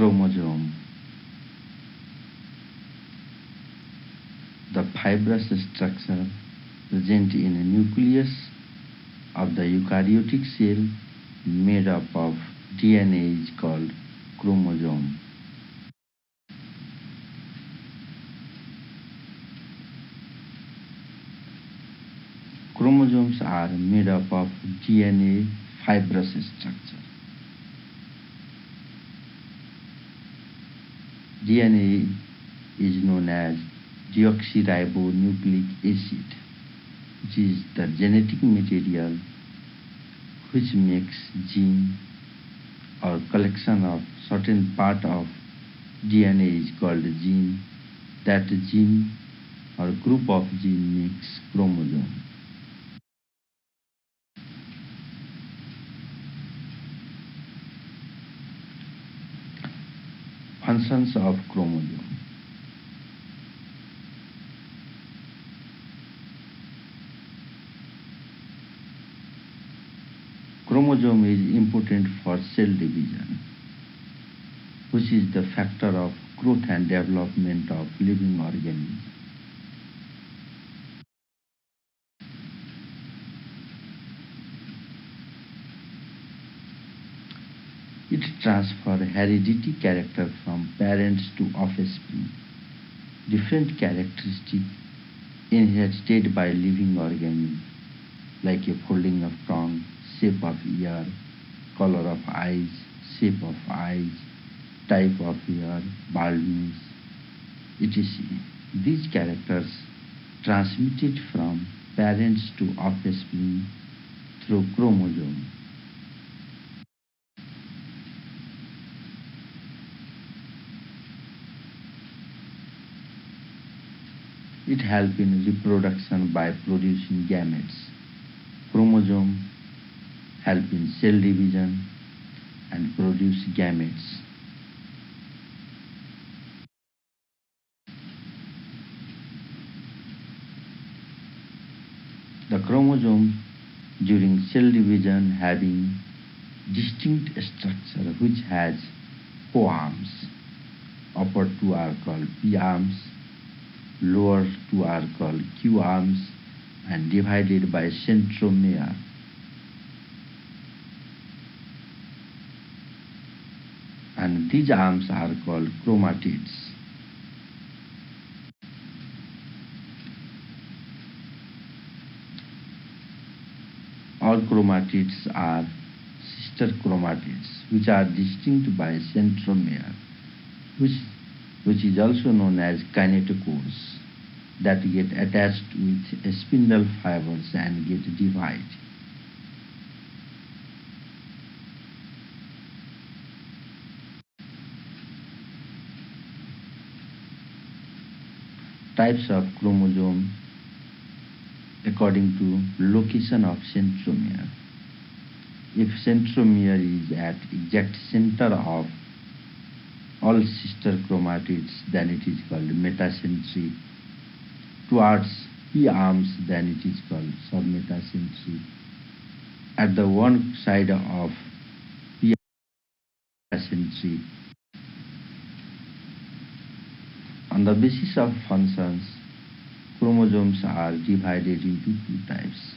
chromosome. The fibrous structure present in a nucleus of the eukaryotic cell made up of DNA is called chromosome. Chromosomes are made up of DNA fibrous structure. DNA is known as deoxyribonucleic acid, which is the genetic material which makes gene or collection of certain part of DNA is called gene. That gene or group of gene makes chromosome. Functions of chromosome. Chromosome is important for cell division, which is the factor of growth and development of living organisms. It transfers heredity character from parents to offspring. Different characteristics inherited by living organism, like a folding of tongue, shape of ear, color of eyes, shape of eyes, type of hair, baldness, etc. These characters transmitted from parents to offspring through chromosome. It helps in reproduction by producing gametes. Chromosome help in cell division and produce gametes. The chromosome during cell division having distinct structure which has co-arms. Upper two are called P arms, lower two are called Q arms and divided by centromere. And these arms are called chromatids. All chromatids are sister chromatids which are distinct by centromere which, which is also known as kinetochores that get attached with spindle fibers and get divided. Types of chromosome according to location of centromere. If centromere is at exact center of all sister chromatids, then it is called metacentric. Towards P arms, then it is called submetacentric. At the one side of P century. On the basis of functions, chromosomes are divided into two types.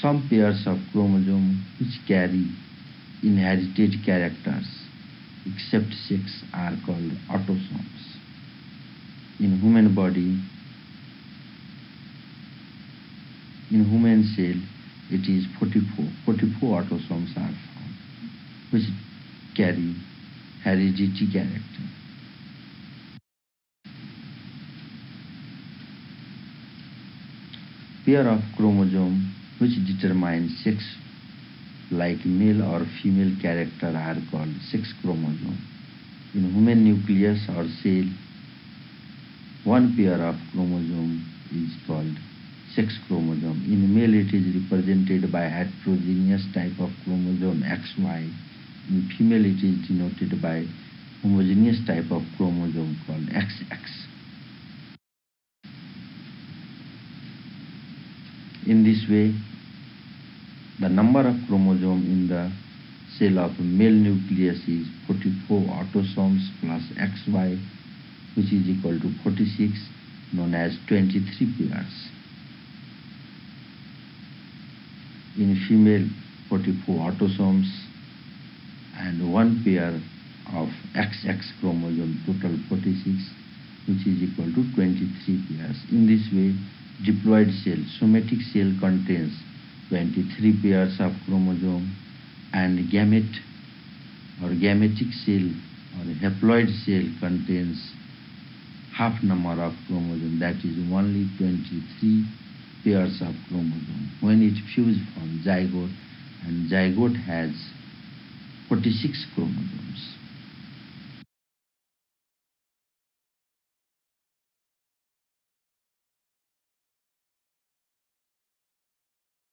Some pairs of chromosomes which carry inherited characters except six are called autosomes. In human body, in human cell, it is 44. 44 autosomes are found, which carry heredity character. Pair of chromosome which determine sex like male or female character are called sex chromosome. In human nucleus or cell, one pair of chromosome is called sex chromosome. In male it is represented by heterogeneous type of chromosome XY. In female it is denoted by homogeneous type of chromosome called XX. In this way, the number of chromosome in the cell of male nucleus is 44 autosomes plus XY which is equal to 46 known as 23 pairs. In female 44 autosomes and one pair of XX chromosome total 46 which is equal to 23 pairs. In this way diploid cell, somatic cell contains 23 pairs of chromosome and gamete or gametic cell or haploid cell contains half number of chromosome that is only 23 pairs of chromosome. When it fuse from zygote and zygote has 46 chromosomes.